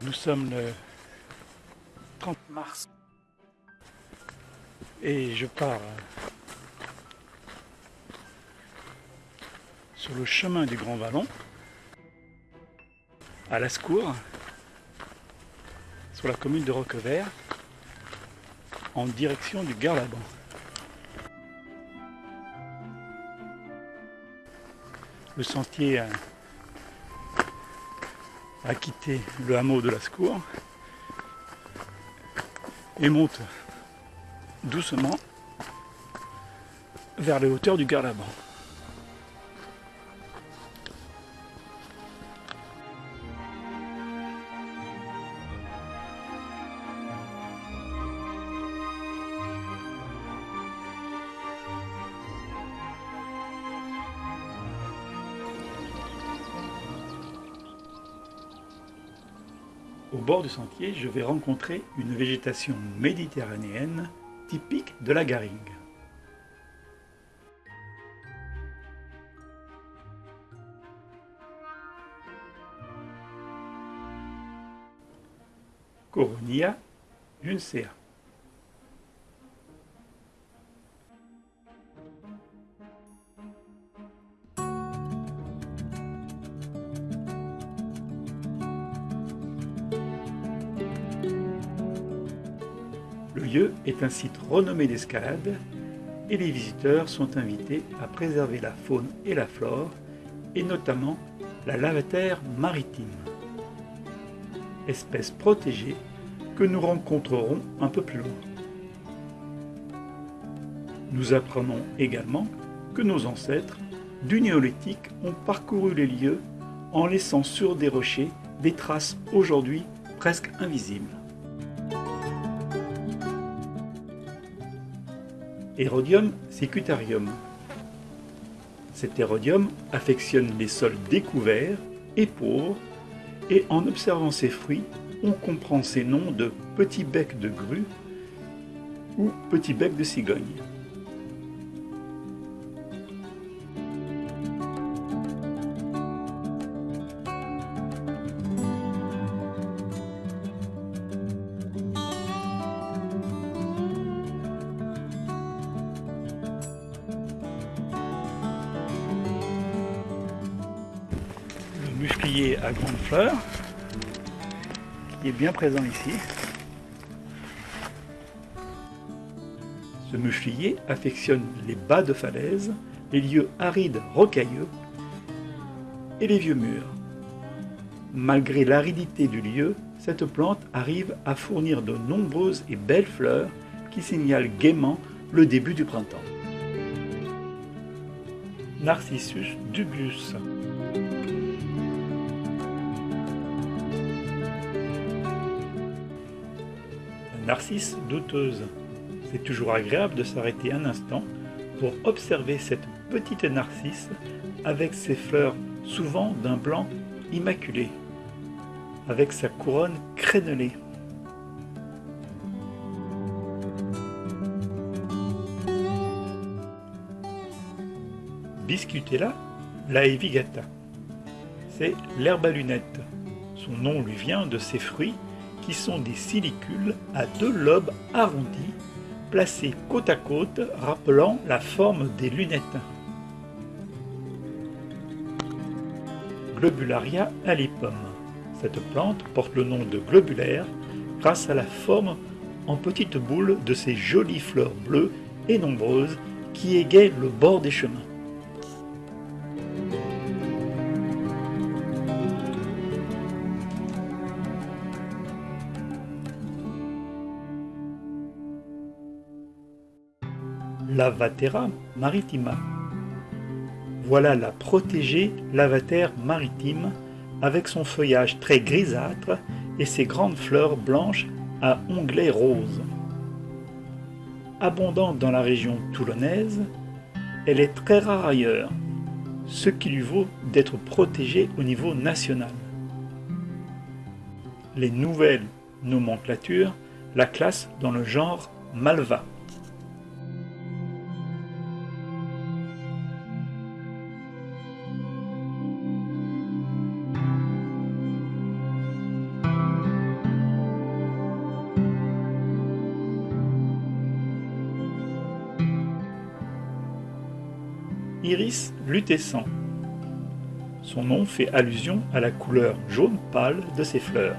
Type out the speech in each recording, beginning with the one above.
Nous sommes le 30 mars. Et je pars sur le chemin du Grand Vallon à Lascours sur la commune de Roquevert en direction du Garlaban. Le sentier a quitté le hameau de Lascours et monte doucement vers les hauteurs du Garlaban. Au bord du sentier, je vais rencontrer une végétation méditerranéenne typique de la garrigue. Coronia juncea. Lieu est un site renommé d'escalade et les visiteurs sont invités à préserver la faune et la flore, et notamment la lavatère maritime, espèce protégée que nous rencontrerons un peu plus loin. Nous apprenons également que nos ancêtres du néolithique ont parcouru les lieux en laissant sur des rochers des traces aujourd'hui presque invisibles. Hérodium secutarium. Cet hérodium affectionne les sols découverts et pauvres, et en observant ses fruits, on comprend ses noms de petit bec de grue ou petit bec de cigogne. Musclier à grandes fleurs, qui est bien présent ici. Ce muflier affectionne les bas de falaise, les lieux arides rocailleux et les vieux murs. Malgré l'aridité du lieu, cette plante arrive à fournir de nombreuses et belles fleurs qui signalent gaiement le début du printemps. Narcissus dubius. Narcisse douteuse. C'est toujours agréable de s'arrêter un instant pour observer cette petite narcisse avec ses fleurs souvent d'un blanc immaculé, avec sa couronne crénelée. Biscutella laevigata. C'est l'herbe à lunettes. Son nom lui vient de ses fruits qui sont des silicules à deux lobes arrondis, placés côte à côte, rappelant la forme des lunettes. Globularia alipum. Cette plante porte le nom de globulaire grâce à la forme en petites boules de ses jolies fleurs bleues et nombreuses qui égayent le bord des chemins. Lavatera maritima. Voilà la protégée lavataire maritime avec son feuillage très grisâtre et ses grandes fleurs blanches à onglets roses. Abondante dans la région toulonnaise, elle est très rare ailleurs, ce qui lui vaut d'être protégée au niveau national. Les nouvelles nomenclatures la classent dans le genre Malva. Iris lutescent. Son nom fait allusion à la couleur jaune pâle de ses fleurs.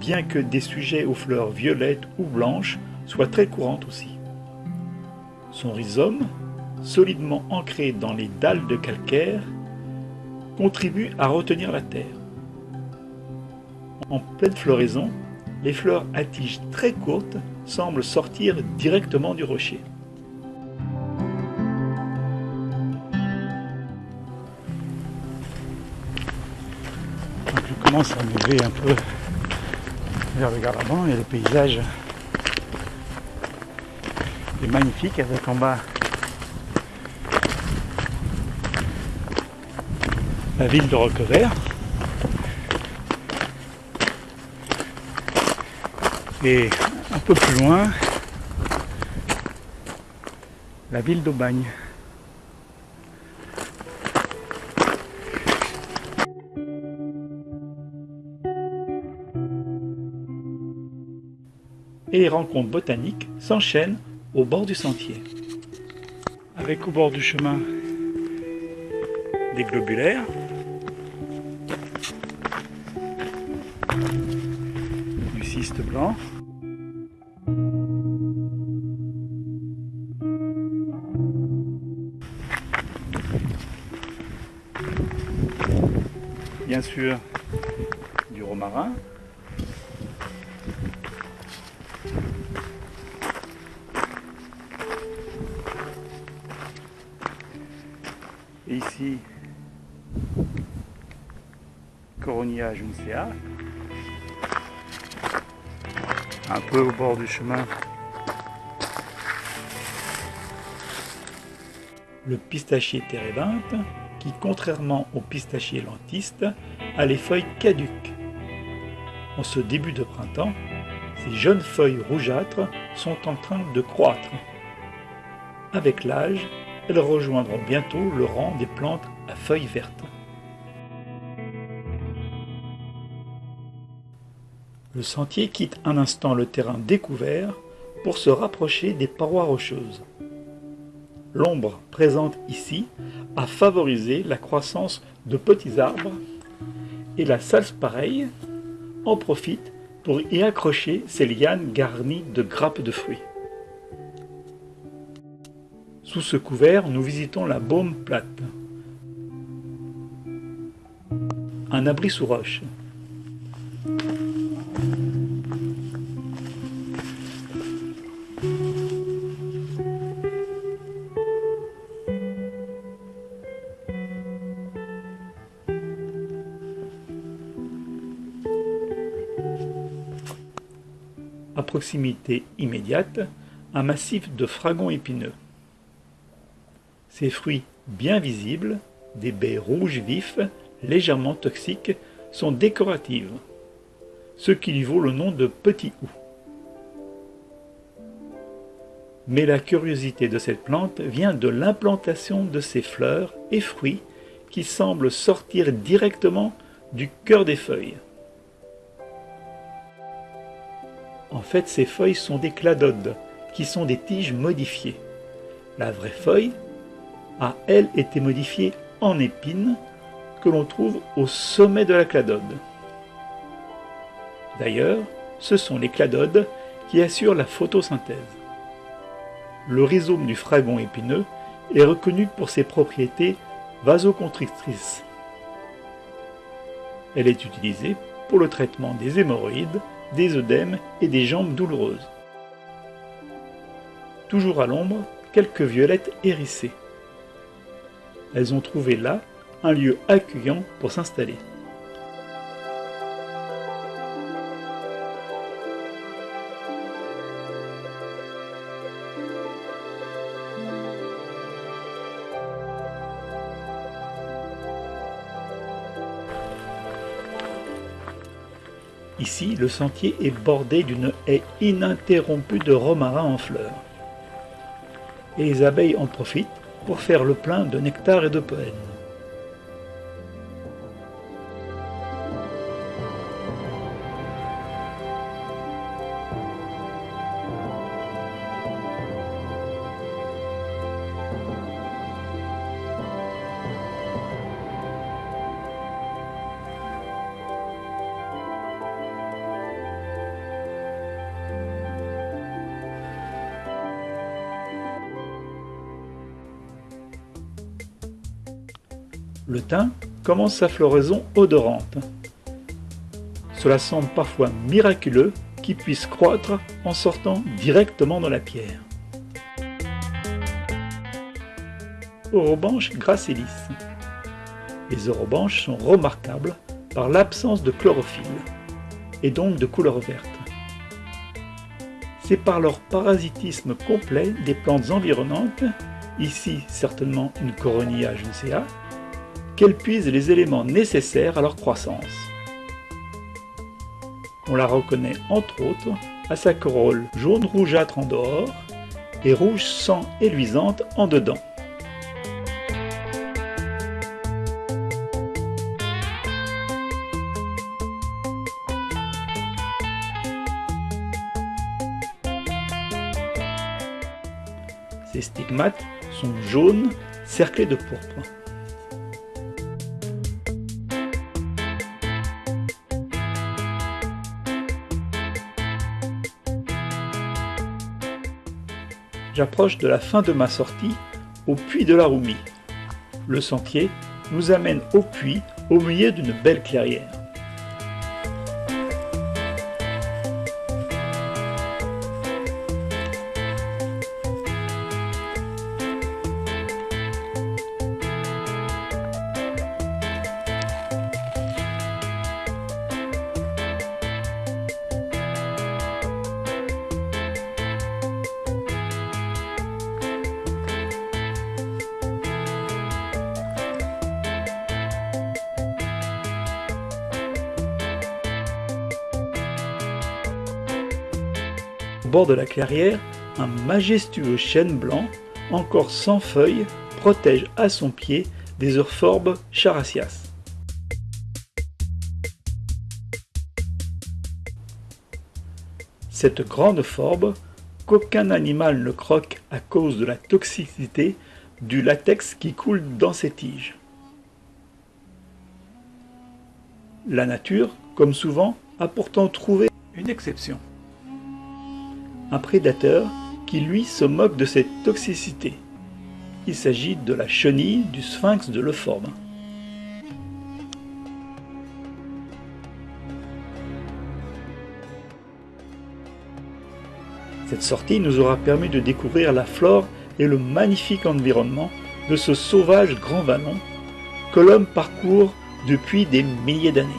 Bien que des sujets aux fleurs violettes ou blanches soient très courantes aussi. Son rhizome, solidement ancré dans les dalles de calcaire, contribue à retenir la terre. En pleine floraison, les fleurs à tiges très courtes semblent sortir directement du rocher. Commence à un peu vers le Garabon et le paysage est magnifique avec en bas la ville de Roquevert et un peu plus loin la ville d'Aubagne. Et les rencontres botaniques s'enchaînent au bord du sentier. Avec au bord du chemin des globulaires, du cyste blanc, bien sûr du romarin, Juncea, un peu au bord du chemin. Le pistachier térébinthe, qui contrairement au pistachier lentiste, a les feuilles caduques. En ce début de printemps, ces jeunes feuilles rougeâtres sont en train de croître. Avec l'âge, elles rejoindront bientôt le rang des plantes à feuilles vertes. Le sentier quitte un instant le terrain découvert pour se rapprocher des parois rocheuses. L'ombre présente ici a favorisé la croissance de petits arbres et la pareille en profite pour y accrocher ses lianes garnies de grappes de fruits. Sous ce couvert, nous visitons la baume plate, un abri sous roche. Immédiate, un massif de fragons épineux. Ces fruits bien visibles, des baies rouges vifs, légèrement toxiques, sont décoratives, ce qui lui vaut le nom de petit hou. Mais la curiosité de cette plante vient de l'implantation de ses fleurs et fruits qui semblent sortir directement du cœur des feuilles. En fait, ces feuilles sont des cladodes, qui sont des tiges modifiées. La vraie feuille a, elle, été modifiée en épine que l'on trouve au sommet de la cladode. D'ailleurs, ce sont les cladodes qui assurent la photosynthèse. Le rhizome du fragon épineux est reconnu pour ses propriétés vasoconstrictrices. Elle est utilisée pour le traitement des hémorroïdes, des œdèmes et des jambes douloureuses. Toujours à l'ombre, quelques violettes hérissées elles ont trouvé là un lieu accueillant pour s'installer. Ici, le sentier est bordé d'une haie ininterrompue de romarins en fleurs. Et les abeilles en profitent pour faire le plein de nectar et de pollen. Le thym commence sa floraison odorante. Cela semble parfois miraculeux qu'il puisse croître en sortant directement dans la pierre. Orobanche gracilis. Les orobanches sont remarquables par l'absence de chlorophylle et donc de couleur verte. C'est par leur parasitisme complet des plantes environnantes, ici certainement une coronia juncea, qu'elle puise les éléments nécessaires à leur croissance. On la reconnaît entre autres à sa corolle jaune rougeâtre en dehors et rouge sang et luisante en dedans. Ces stigmates sont jaunes cerclés de pourpre. J'approche de la fin de ma sortie au puits de la Roumie. Le sentier nous amène au puits au milieu d'une belle clairière. Au bord de la clairière, un majestueux chêne blanc, encore sans feuilles, protège à son pied des euphorbes characias. Cette grande forbe, qu'aucun animal ne croque à cause de la toxicité du latex qui coule dans ses tiges. La nature, comme souvent, a pourtant trouvé une exception un prédateur qui lui se moque de cette toxicité. Il s'agit de la chenille du sphinx de Leforme. Cette sortie nous aura permis de découvrir la flore et le magnifique environnement de ce sauvage grand vallon que l'homme parcourt depuis des milliers d'années.